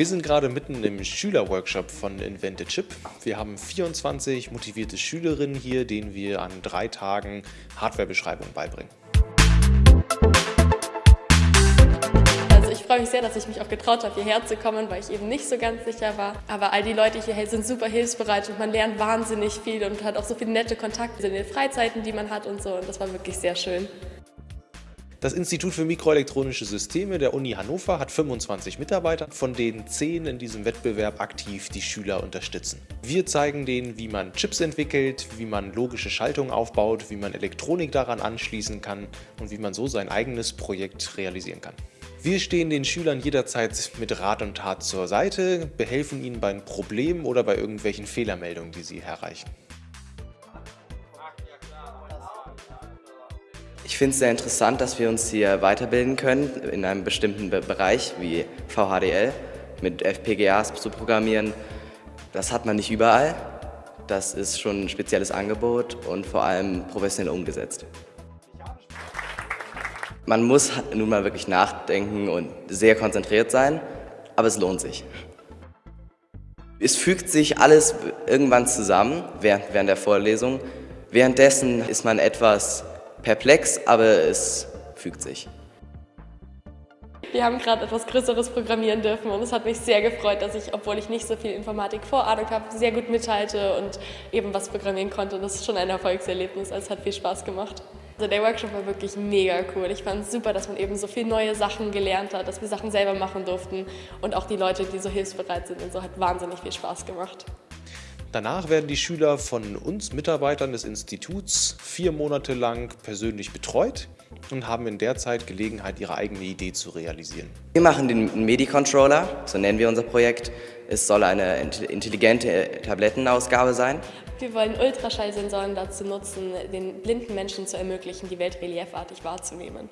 Wir sind gerade mitten im Schülerworkshop von Invented Chip. Wir haben 24 motivierte Schülerinnen hier, denen wir an drei Tagen Hardwarebeschreibung beibringen. Also ich freue mich sehr, dass ich mich auch getraut habe, hierher zu kommen, weil ich eben nicht so ganz sicher war. Aber all die Leute hier sind super hilfsbereit und man lernt wahnsinnig viel und hat auch so viele nette Kontakte in den Freizeiten, die man hat und so. Und das war wirklich sehr schön. Das Institut für Mikroelektronische Systeme der Uni Hannover hat 25 Mitarbeiter, von denen 10 in diesem Wettbewerb aktiv die Schüler unterstützen. Wir zeigen denen, wie man Chips entwickelt, wie man logische Schaltungen aufbaut, wie man Elektronik daran anschließen kann und wie man so sein eigenes Projekt realisieren kann. Wir stehen den Schülern jederzeit mit Rat und Tat zur Seite, behelfen ihnen beim Problem oder bei irgendwelchen Fehlermeldungen, die sie erreichen. Ich finde es sehr interessant, dass wir uns hier weiterbilden können in einem bestimmten Bereich wie VHDL mit FPGAs zu programmieren. Das hat man nicht überall. Das ist schon ein spezielles Angebot und vor allem professionell umgesetzt. Man muss nun mal wirklich nachdenken und sehr konzentriert sein, aber es lohnt sich. Es fügt sich alles irgendwann zusammen während, während der Vorlesung. Währenddessen ist man etwas perplex, aber es fügt sich. Wir haben gerade etwas Größeres programmieren dürfen und es hat mich sehr gefreut, dass ich, obwohl ich nicht so viel Informatik-Vorahnung habe, sehr gut mithalte und eben was programmieren konnte. Das ist schon ein Erfolgserlebnis, es hat viel Spaß gemacht. Also der Workshop war wirklich mega cool. Ich fand es super, dass man eben so viele neue Sachen gelernt hat, dass wir Sachen selber machen durften und auch die Leute, die so hilfsbereit sind und so, hat wahnsinnig viel Spaß gemacht. Danach werden die Schüler von uns Mitarbeitern des Instituts vier Monate lang persönlich betreut und haben in der Zeit Gelegenheit, ihre eigene Idee zu realisieren. Wir machen den MIDI-Controller, so nennen wir unser Projekt. Es soll eine intelligente Tablettenausgabe sein. Wir wollen Ultraschallsensoren dazu nutzen, den blinden Menschen zu ermöglichen, die Welt reliefartig wahrzunehmen.